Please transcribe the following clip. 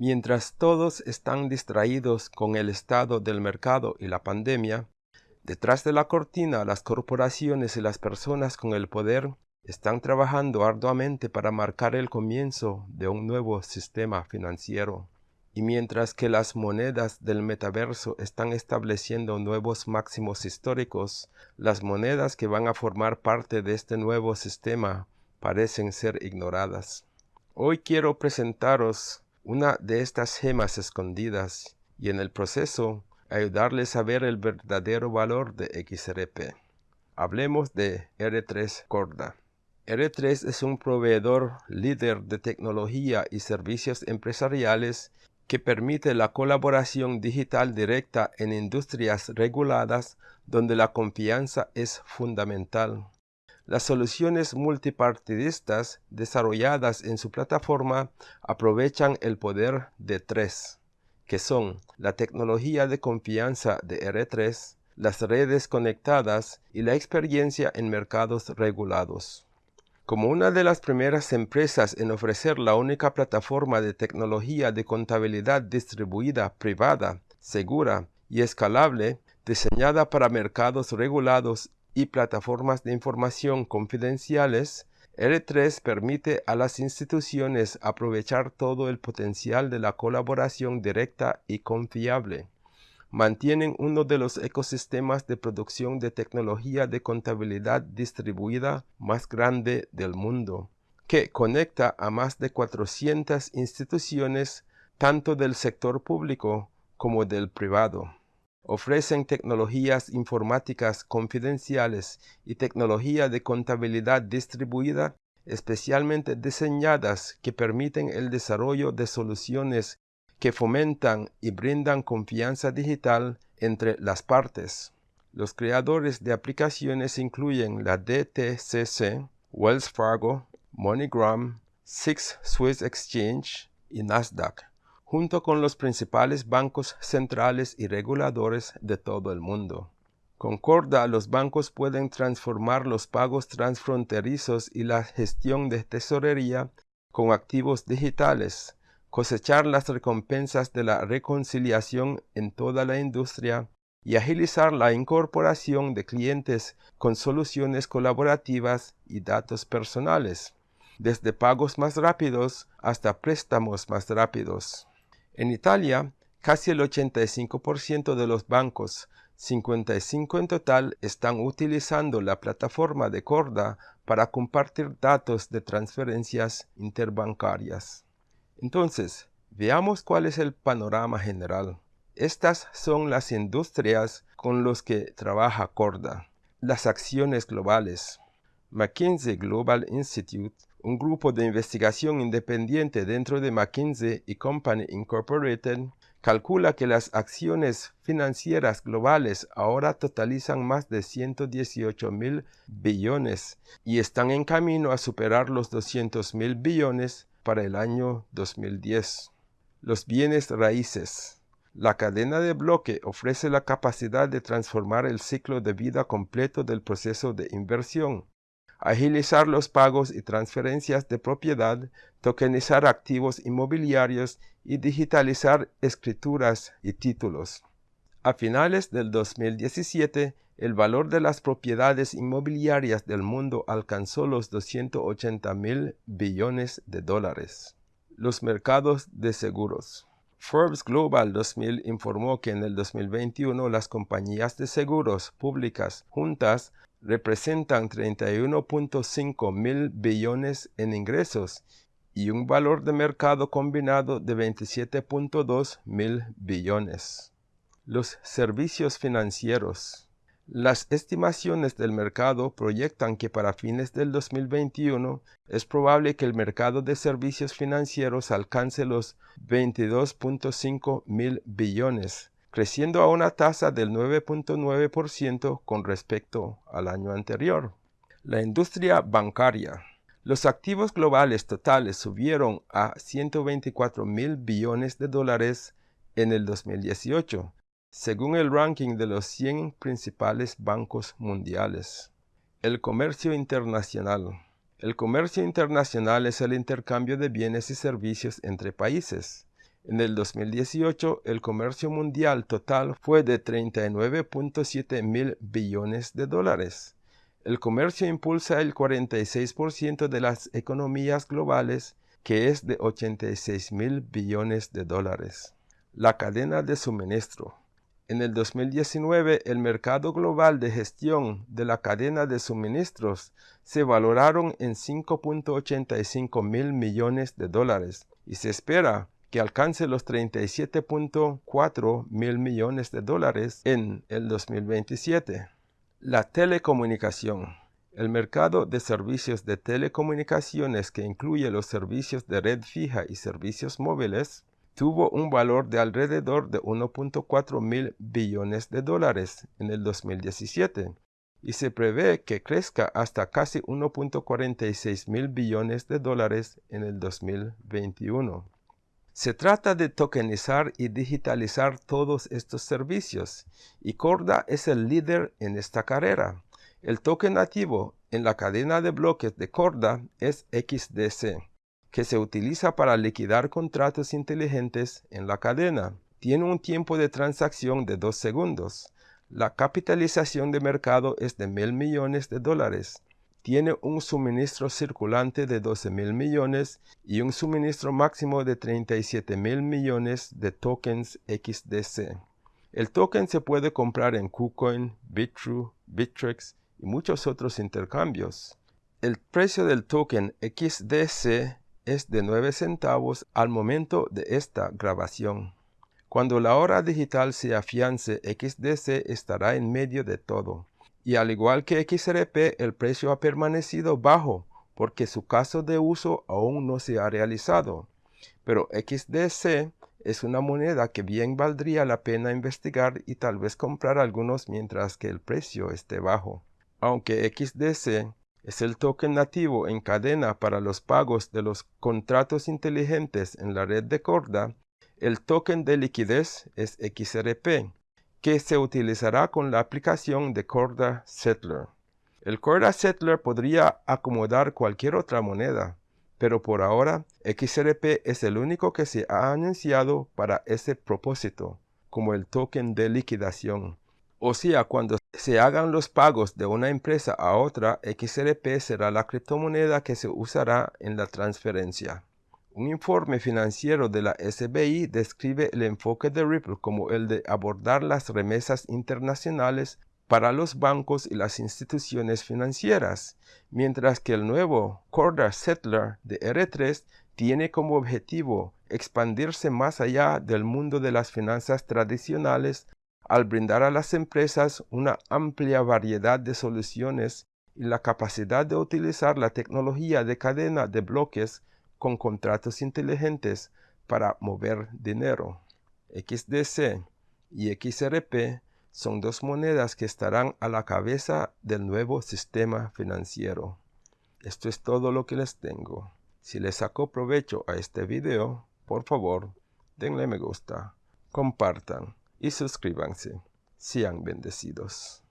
Mientras todos están distraídos con el estado del mercado y la pandemia, detrás de la cortina las corporaciones y las personas con el poder están trabajando arduamente para marcar el comienzo de un nuevo sistema financiero. Y mientras que las monedas del metaverso están estableciendo nuevos máximos históricos, las monedas que van a formar parte de este nuevo sistema parecen ser ignoradas. Hoy quiero presentaros una de estas gemas escondidas y en el proceso ayudarles a ver el verdadero valor de XRP. Hablemos de R3 Corda. R3 es un proveedor líder de tecnología y servicios empresariales que permite la colaboración digital directa en industrias reguladas donde la confianza es fundamental. Las soluciones multipartidistas desarrolladas en su plataforma aprovechan el poder de tres, que son la tecnología de confianza de R3, las redes conectadas y la experiencia en mercados regulados. Como una de las primeras empresas en ofrecer la única plataforma de tecnología de contabilidad distribuida privada, segura y escalable, diseñada para mercados regulados y plataformas de información confidenciales, R3 permite a las instituciones aprovechar todo el potencial de la colaboración directa y confiable mantienen uno de los ecosistemas de producción de tecnología de contabilidad distribuida más grande del mundo, que conecta a más de 400 instituciones tanto del sector público como del privado. Ofrecen tecnologías informáticas confidenciales y tecnología de contabilidad distribuida especialmente diseñadas que permiten el desarrollo de soluciones que fomentan y brindan confianza digital entre las partes. Los creadores de aplicaciones incluyen la DTCC, Wells Fargo, MoneyGram, Six Swiss Exchange y Nasdaq, junto con los principales bancos centrales y reguladores de todo el mundo. Con Corda, los bancos pueden transformar los pagos transfronterizos y la gestión de tesorería con activos digitales, cosechar las recompensas de la reconciliación en toda la industria y agilizar la incorporación de clientes con soluciones colaborativas y datos personales, desde pagos más rápidos hasta préstamos más rápidos. En Italia, casi el 85% de los bancos, 55 en total, están utilizando la plataforma de Corda para compartir datos de transferencias interbancarias. Entonces, veamos cuál es el panorama general. Estas son las industrias con las que trabaja Corda. Las acciones globales. McKinsey Global Institute, un grupo de investigación independiente dentro de McKinsey y Company Incorporated, calcula que las acciones financieras globales ahora totalizan más de 118 mil billones y están en camino a superar los 200 mil billones para el año 2010. Los bienes raíces. La cadena de bloque ofrece la capacidad de transformar el ciclo de vida completo del proceso de inversión, agilizar los pagos y transferencias de propiedad, tokenizar activos inmobiliarios y digitalizar escrituras y títulos. A finales del 2017, el valor de las propiedades inmobiliarias del mundo alcanzó los 280 mil billones de dólares. Los mercados de seguros. Forbes Global 2000 informó que en el 2021 las compañías de seguros públicas juntas representan 31.5 mil billones en ingresos y un valor de mercado combinado de 27.2 mil billones. Los servicios financieros. Las estimaciones del mercado proyectan que para fines del 2021 es probable que el mercado de servicios financieros alcance los 22.5 mil billones, creciendo a una tasa del 9.9% con respecto al año anterior. La industria bancaria. Los activos globales totales subieron a 124 mil billones de dólares en el 2018, según el ranking de los 100 principales bancos mundiales. El comercio internacional. El comercio internacional es el intercambio de bienes y servicios entre países. En el 2018, el comercio mundial total fue de 39.7 mil billones de dólares. El comercio impulsa el 46% de las economías globales, que es de 86 mil billones de dólares. La cadena de suministro. En el 2019, el mercado global de gestión de la cadena de suministros se valoraron en 5.85 mil millones de dólares y se espera que alcance los 37.4 mil millones de dólares en el 2027. La telecomunicación. El mercado de servicios de telecomunicaciones que incluye los servicios de red fija y servicios móviles tuvo un valor de alrededor de 1.4 mil billones de dólares en el 2017 y se prevé que crezca hasta casi 1.46 mil billones de dólares en el 2021. Se trata de tokenizar y digitalizar todos estos servicios y Corda es el líder en esta carrera. El token nativo en la cadena de bloques de Corda es XDC que se utiliza para liquidar contratos inteligentes en la cadena. Tiene un tiempo de transacción de 2 segundos. La capitalización de mercado es de mil millones de dólares. Tiene un suministro circulante de 12 mil millones y un suministro máximo de 37 mil millones de tokens XDC. El token se puede comprar en KuCoin, Bitrue, Bittrex y muchos otros intercambios. El precio del token XDC es de 9 centavos al momento de esta grabación. Cuando la hora digital se afiance, XDC estará en medio de todo. Y al igual que XRP, el precio ha permanecido bajo porque su caso de uso aún no se ha realizado. Pero XDC es una moneda que bien valdría la pena investigar y tal vez comprar algunos mientras que el precio esté bajo. Aunque XDC es el token nativo en cadena para los pagos de los contratos inteligentes en la red de Corda, el token de liquidez es XRP, que se utilizará con la aplicación de Corda Settler. El Corda Settler podría acomodar cualquier otra moneda, pero por ahora XRP es el único que se ha anunciado para ese propósito, como el token de liquidación. O sea, cuando se hagan los pagos de una empresa a otra, XRP será la criptomoneda que se usará en la transferencia. Un informe financiero de la SBI describe el enfoque de Ripple como el de abordar las remesas internacionales para los bancos y las instituciones financieras, mientras que el nuevo Corda Settler de R3 tiene como objetivo expandirse más allá del mundo de las finanzas tradicionales al brindar a las empresas una amplia variedad de soluciones y la capacidad de utilizar la tecnología de cadena de bloques con contratos inteligentes para mover dinero. XDC y XRP son dos monedas que estarán a la cabeza del nuevo sistema financiero. Esto es todo lo que les tengo. Si les sacó provecho a este video, por favor, denle me gusta, compartan y suscríbanse. Sean bendecidos.